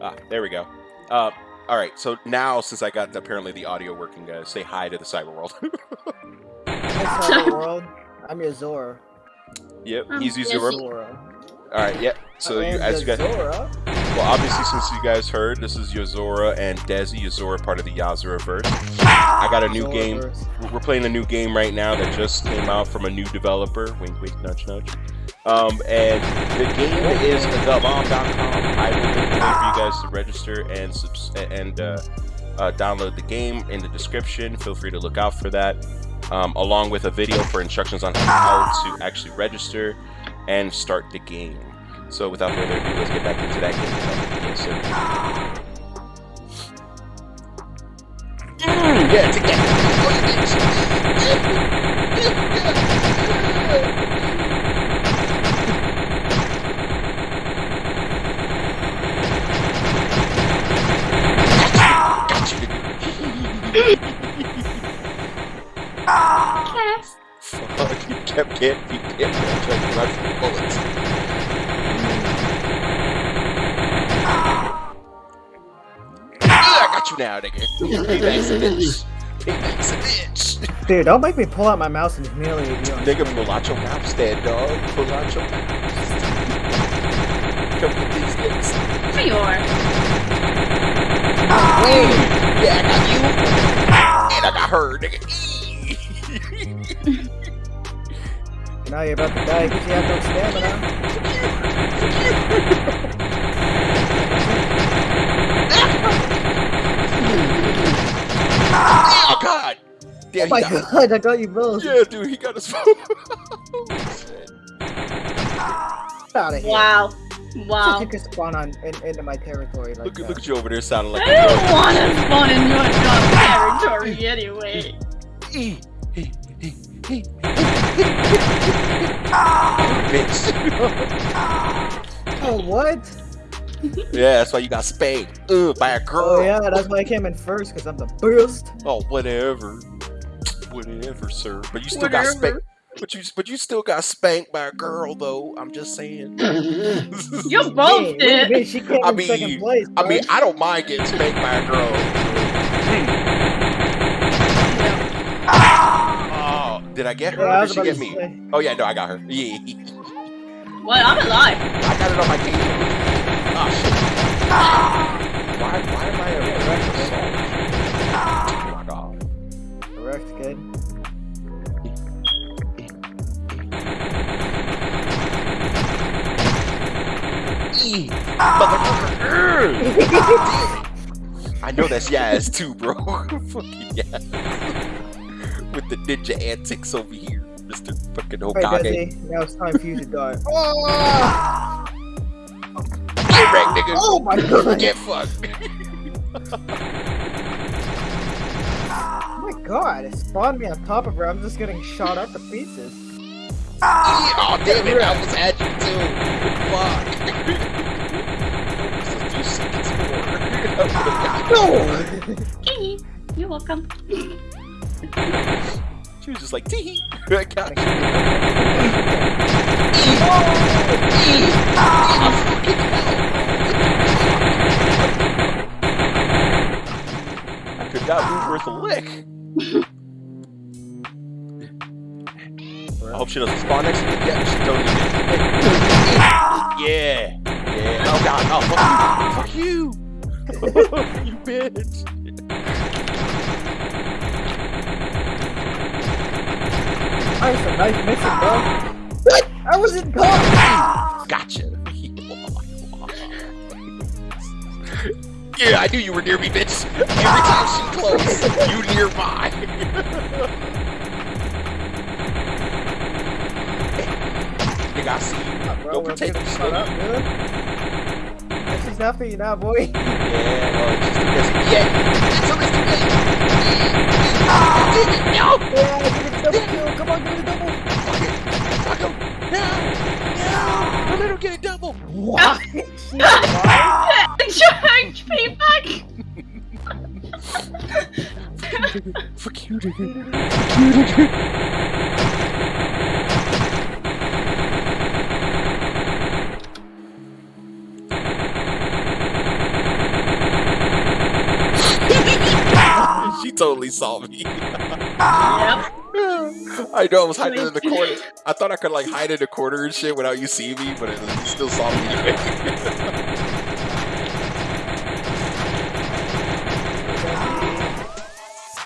Ah, there we go. Uh, all right. So now, since I got apparently the audio working, guys, say hi to the cyber world. Hi, Cyber World. I'm your Zora. yep, he's yes, Uzura. Zora. All right. Yep. So you, am as you guys, Zora. well, obviously, since you guys heard, this is Yozora and Desi. Yozora, part of the Yazura verse. I got a new Zora game. verse. We're playing a new game right now that just came out from a new developer. Wink, wink, nudge, nudge. Um, and the game is thebomb.com. I will link for you guys to register and subs- and uh, uh, download the game in the description. Feel free to look out for that, um, along with a video for instructions on how to actually register and start the game. So, without further ado, let's get back into that game. Yes, Fuck, you kept getting, you kept trying to run from bullets. Ah, I got you now, nigga. Payback's a bitch. Payback's a bitch. Dude, don't make me pull out my mouse and humiliate you. Nigga, pull out your mouse stand, dog. Pull out your mouse. Come get these licks. There you are. Ah, yeah, I got you. And I got her, nigga. Now you're about to die because you have no stamina. oh, God. Damn, Oh my he god, I got you both. Yeah, dude, he got his phone. Get out of here. Wow. Wow. Wow. You can spawn on in, into my territory like look, that. look at you over there sounding like I don't want to spawn in your territory anyway. Bitch. Oh, what? Yeah, that's why you got spanked uh, by a girl. Oh, yeah, that's why I came in first because I'm the best. Oh, whatever. Whatever, sir. But you still got spanked. But you, but you still got spanked by a girl, though. I'm just saying. You both Hey, what do you did. mean? She came I in mean- second place. I mean, I don't mind getting spanked by a girl. Did I get her Yeah, I or was did she about get to me? say. Oh yeah, no, I got her. Yeah, What? I'm alive. I got it on my team. Oh shit. Ah! Why, why am I a direct assault? Oh my god. Correct, kid. Motherfucker. Ah, I know that's Yaz too, bro. Fucking Yaz. With the ninja antics over here, Mr. fucking Alright, Hokage. Desi, now it's time for you to die. Get wrecked, nigga. Oh my god! Get fucked. Oh my god, it spawned me on top of her. I'm just getting shot up to pieces. oh damn it, I was at you too. Fuck. This is two seconds more. I would've. No! You're welcome. She was just like, tee. I got. I could not move worth a lick. I hope she doesn't spawn next to me. Yeah, she totally did. Yeah. Yeah. Oh god. Oh, fuck you. Fuck you. you bitch. I was a nice missing, bro. What? I was in car! Gotcha. yeah, I knew you were near me, bitch. Every time she close, you nearby. Nigga, I see you. Bro, Don't we're pretend getting you shot up, dude. She's after you now, boy. Yeah, well, it's just because yeah, it's too late. No, Yeah, give it a Double kill! Come on, give me the double! Fuck him! No! No! Get a double! What? Charge me! Fuck you, dude. Fuck you, she totally saw me. yep. I know I was hiding in the corner. I thought I could like hide in the corner and shit without you seeing me, but it, you still saw me anyway.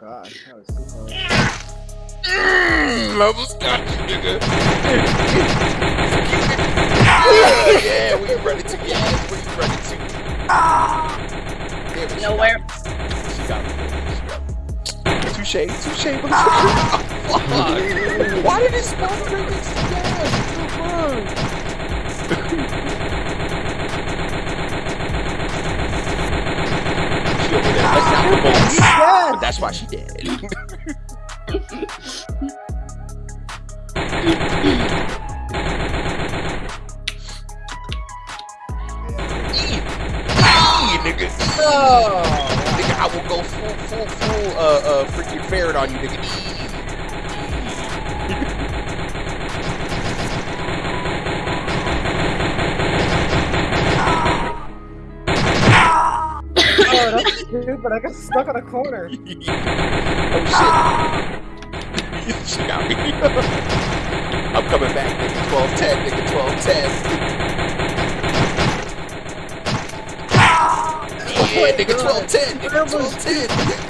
God, that was too close. Mm, almost got you, nigga. yeah, yeah, we ready to. Yeah, we ready to. Damn Nowhere. She got me. Touche, touche, motherfucker. Fuck. Why did it spawn right next to? What the fuck? She over there. That's not her. Yes! But that's why she dead. Nigga. Oh! Will go full, full, full, uh, uh, freaking ferret on you, nigga. Oh, that's stupid. I got stuck in a corner. oh shit. she got me. I'm coming back, nigga. 1210, nigga. 1210. Yeah, nigga. 1210, nigga. 1210.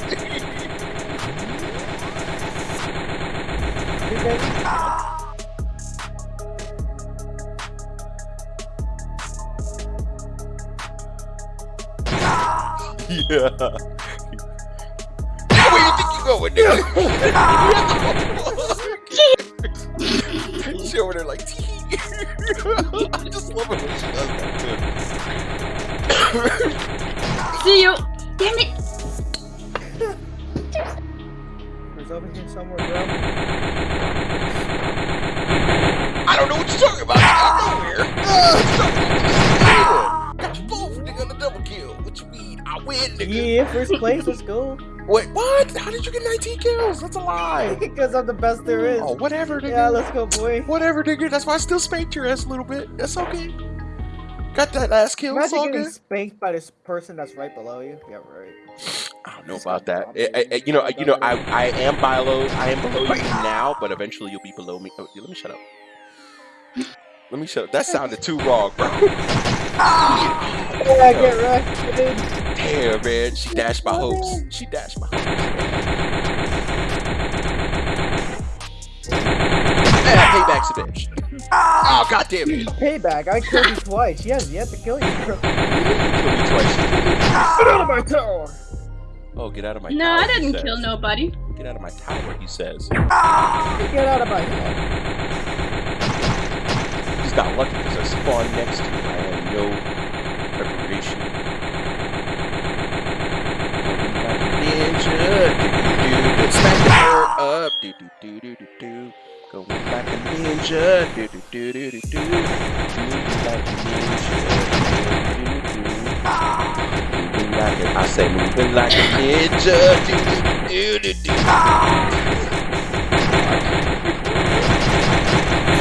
Yeah. Where you think you going, nigga? she over there like, I just love it when she does that too. See you. Damn it. There's over here somewhere, bro. I don't know what you're talking about. Nigga. I'm nowhere. Got you both, nigga, on the double kill. What you mean? I win, nigga. Yeah, first place. Let's go. Wait, what? How did you get 19 kills? That's a lie. Because I'm the best there is. Oh, whatever, nigga. Yeah, let's go, boy. Whatever, nigga. That's why I still spanked your ass a little bit. That's okay. Got that last kill. It's Imagine all getting good. spanked by this person that's right below you. Yeah, right. I don't know about that. I- I- I- you know, you know, I, I am below, I am below you now, but eventually you'll be below me. Oh, let me shut up. Let me shut up. That sounded too wrong, bro. Yeah, I get wrecked, dude. Damn, man. She dashed my hopes. She dashed my hopes. Yeah, payback's a bitch. Ah, oh, god damn it. Payback. I killed you twice. She has yet to kill you, bro. Kill me twice. Get out of my tower! Oh, get out of my No, tower. No, I didn't says. kill nobody. Get out of my tower, he says. Get out of my head. He's got lucky because I spawned next to him. I had no ninja, do do do do do do. Moving like a ninja, do do do. Moving like a, I say moving like a ninja, do do do do do.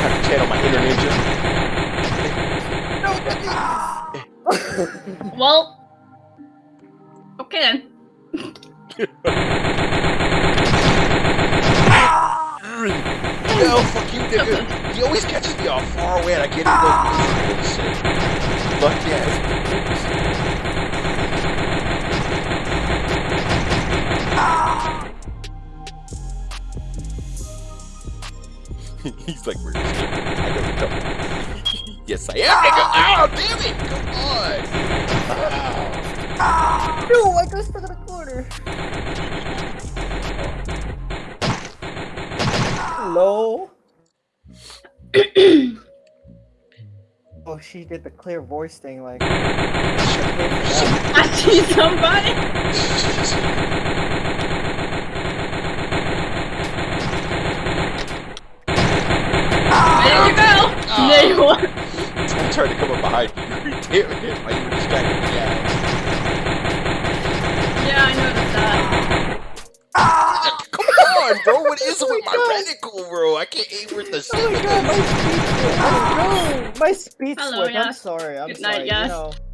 Have to channel my inner ninja. Well. Okay then. Yo, fuck you, nigga. He always catches me off far away and I can't even go shit. Fuck yeah. He's like, where's this nigga? I know come. yes, I am, nigga. Ow, damn it. Come on. No, I got stuck Hello? oh, she did the clear voice thing, like. I see somebody. There you go. Ah. There you are. I'm trying to come up behind you. Damn it. Why you were distracting me? Yeah. Yeah, I noticed that. Come on, bro. What is it with my reticle, bro? I can't aim with the Oh my god, my speed. Oh, my speed Hello, slipped. I'm sorry. I'm Good sorry. night, yes.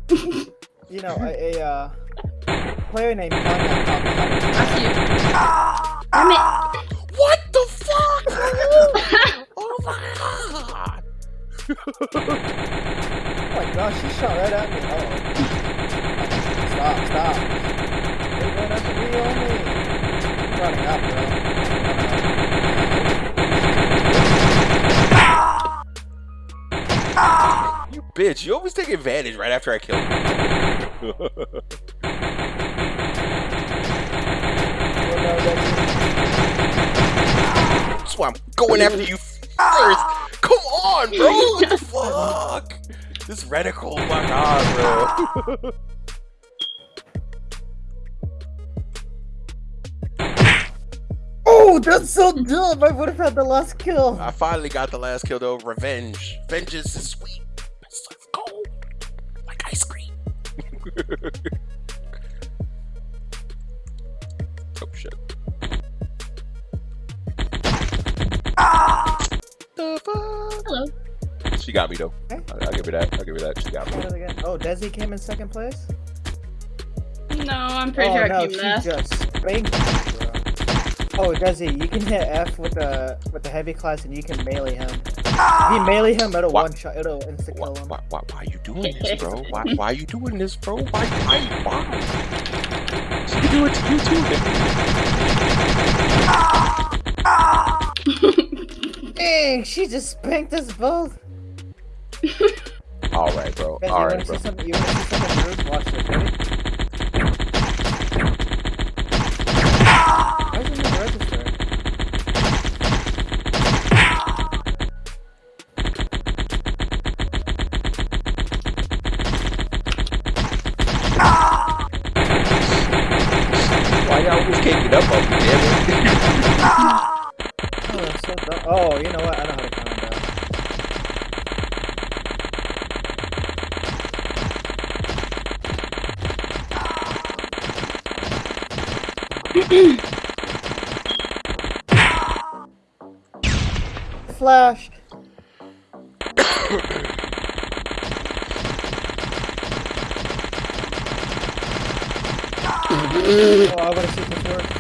You know, you know, a, a uh, Player named Tanya top left. I see you. Damn it. What the fuck? oh my god! Oh my gosh, she shot right at me. Oh. Stop, stop. They're going after me only. You bitch! You always take advantage right after I kill you. That's- why I'm going after you first. Come on, bro. What the fuck? This reticle, my god, bro. Oh, that's so dumb! I would have had the last kill. I finally got the last kill though. Revenge. Vengeance is sweet. It's like gold. Like ice cream. oh shit. The fuck? Hello. She got me though. Okay. I'll, I'll give her that. I'll give her that. She got me. What is it again? Oh, Desi came in second place? No, I'm pretty oh, sure no, I came she last. just spanked me, bro. Oh, Desi, you can hit F with the with the heavy class and you can melee him. If you melee him, it'll What? one shot, it'll insta kill him. why, why, why are you doing this, bro? Why, why are you doing this, bro? Why, why, why? She can do it to you too, nigga. Dang, she just spanked us both. All right, bro. Desi, All you right, wanna bro. Oh, you know what? I how to count that. Flash. oh, I wanna see this work.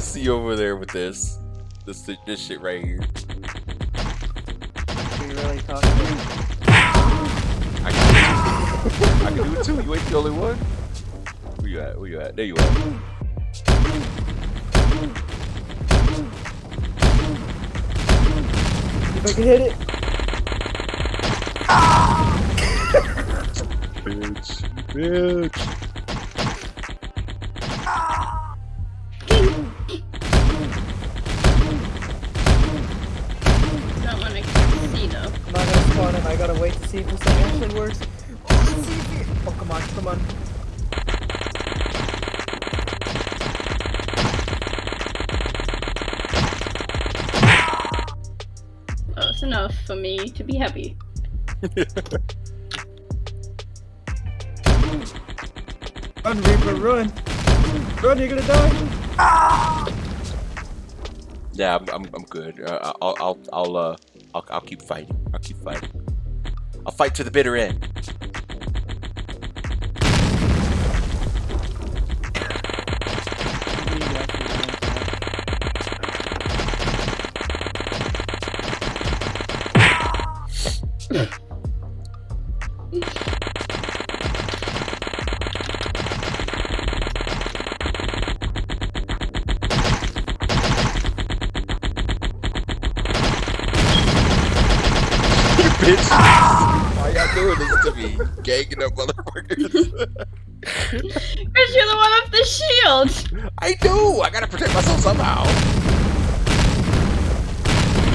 I see you over there with this, this, this shit right here. We really toxic. I can, do it too. I can do it too. You ain't the only one. Where you at? Where you at? There you are. If I can hit it. Bitch, bitch. See if this actually works. Oh, let's see if it... oh come on, come on. Close enough for me to be happy. Run, Reaper, run! Run, you're gonna die! Yeah, I'm, I'm, I'm good. Uh, I'll, I'll, I'll, uh, I'll, I'll keep fighting. I'll keep fighting. I'll fight to the bitter end.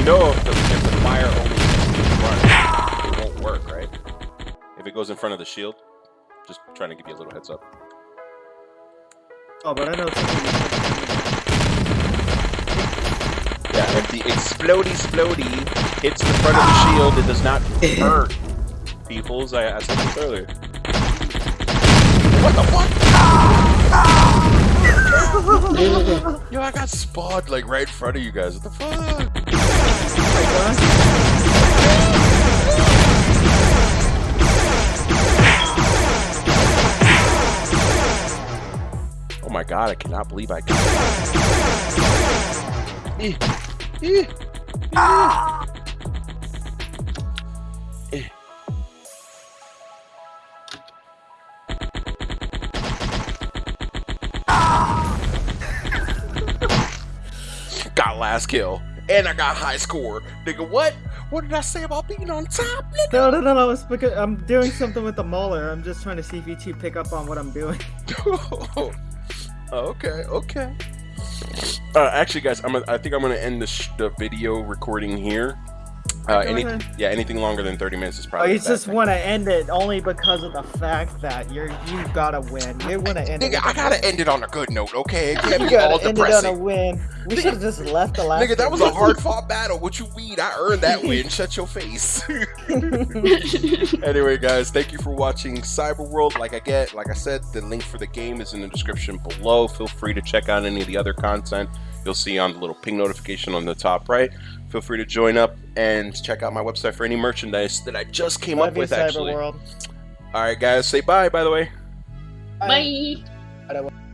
Know, if the, if the fire only runs, it won't work, right? If it goes in front of the shield. Just trying to give you a little heads up. Oh, but I know something. Yeah, if the explody splody hits the front of the shield, it does not hurt. Peoples, I, I said this earlier. What the fuck? Yo, I got spawned like right in front of you guys. What the fuck? Oh my god, I cannot believe I got Eh, eh, eh. Eh. Got last kill. And I got high score. Nigga, what? What did I say about being on top, nigga? No, no, no, no. It's because I'm doing something with the mauler. I'm just trying to see if you two pick up on what I'm doing. okay, okay. Uh, actually, guys, I'm. Gonna, I think I'm gonna end the, sh- the video recording here. Uh, any, yeah, anything longer than 30 minutes is Oh, probably. you a bad just want to end it only because of the fact that you're you gotta win. You want to end it. Nigga, with I a gotta end it on a good note, okay? It can't You be all gotta end it on a depressing. win. We Nigga- should have just left the last. Nigga, that was a hard fought battle. What you mean? I earned that win. Shut your face. anyway, guys, thank you for watching Cyber World. Like I get, like I said, the link for the game is in the description below. Feel free to check out any of the other content you'll see on the little ping notification on the top right. Feel free to join up and check out my website for any merchandise that I just came Love up with. Cyber Actually, World. all right, guys, say bye. By the way. Bye. Bye.